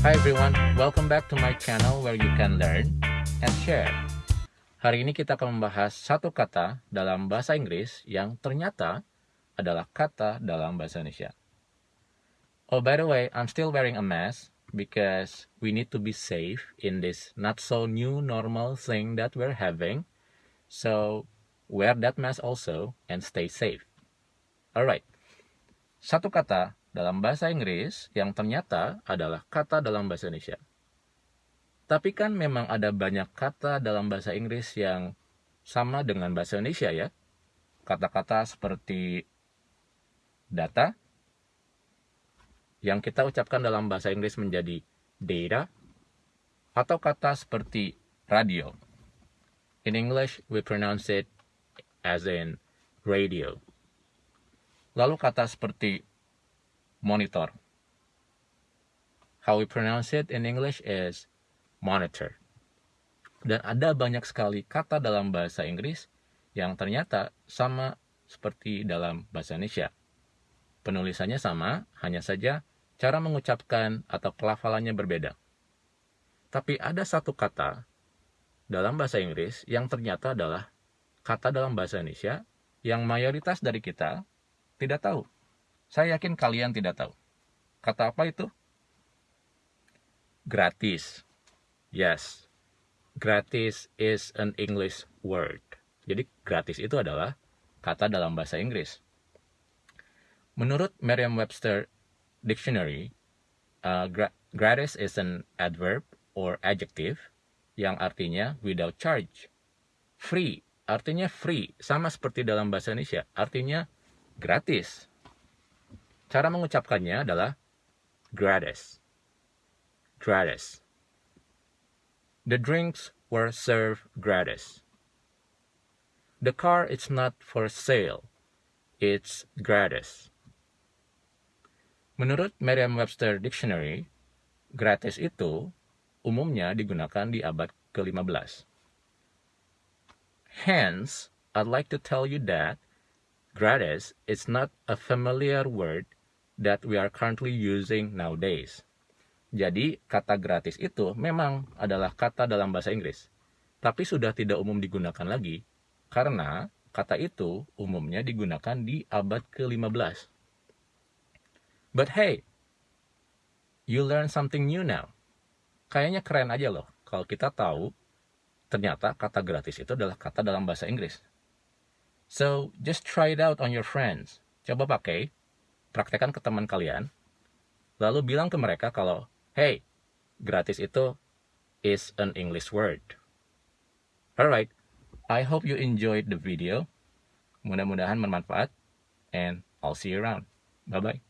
Hi everyone, welcome back to my channel where you can learn and share. Hari ini kita akan membahas satu kata dalam bahasa Inggris yang ternyata adalah kata dalam bahasa Indonesia. Oh, by the way, I'm still wearing a mask because we need to be safe in this not so new normal thing that we're having. So, wear that mask also and stay safe. Alright, satu kata dalam bahasa Inggris yang ternyata adalah kata dalam bahasa Indonesia. Tapi kan memang ada banyak kata dalam bahasa Inggris yang sama dengan bahasa Indonesia ya. Kata-kata seperti data yang kita ucapkan dalam bahasa Inggris menjadi data atau kata seperti radio. In English, we pronounce it as in radio. Lalu kata seperti monitor. How we pronounce it in English is monitor. Dan ada banyak sekali kata dalam bahasa Inggris yang ternyata sama seperti dalam bahasa Indonesia. Penulisannya sama, hanya saja cara mengucapkan atau pelafalannya berbeda. Tapi ada satu kata dalam bahasa Inggris yang ternyata adalah kata dalam bahasa Indonesia yang mayoritas dari kita tidak tahu. Saya yakin kalian tidak tahu. Kata apa itu? Gratis. Yes. Gratis is an English word. Jadi gratis itu adalah kata dalam bahasa Inggris. Menurut Merriam-Webster Dictionary, uh, gra gratis is an adverb or adjective yang artinya without charge. Free artinya free, sama seperti dalam bahasa Indonesia, artinya gratis. Cara mengucapkannya adalah gratis. Gratis. The drinks were served gratis. The car is not for sale. It's gratis. Menurut Merriam-Webster Dictionary, gratis itu umumnya digunakan di abad ke-15. Hence, I'd like to tell you that gratis is not a familiar word that we are currently using nowadays. Jadi, kata gratis itu memang adalah kata dalam bahasa Inggris, tapi sudah tidak umum digunakan lagi karena kata itu umumnya digunakan di abad ke-15. But hey, you learn something new now. Kayaknya keren aja loh kalau kita tahu ternyata kata gratis itu adalah kata dalam bahasa Inggris. So, just try it out on your friends. Coba pakai praktekkan ke teman kalian, lalu bilang ke mereka kalau, hey, gratis itu is an English word. Alright, I hope you enjoyed the video. Mudah-mudahan bermanfaat, and I'll see you around. Bye-bye.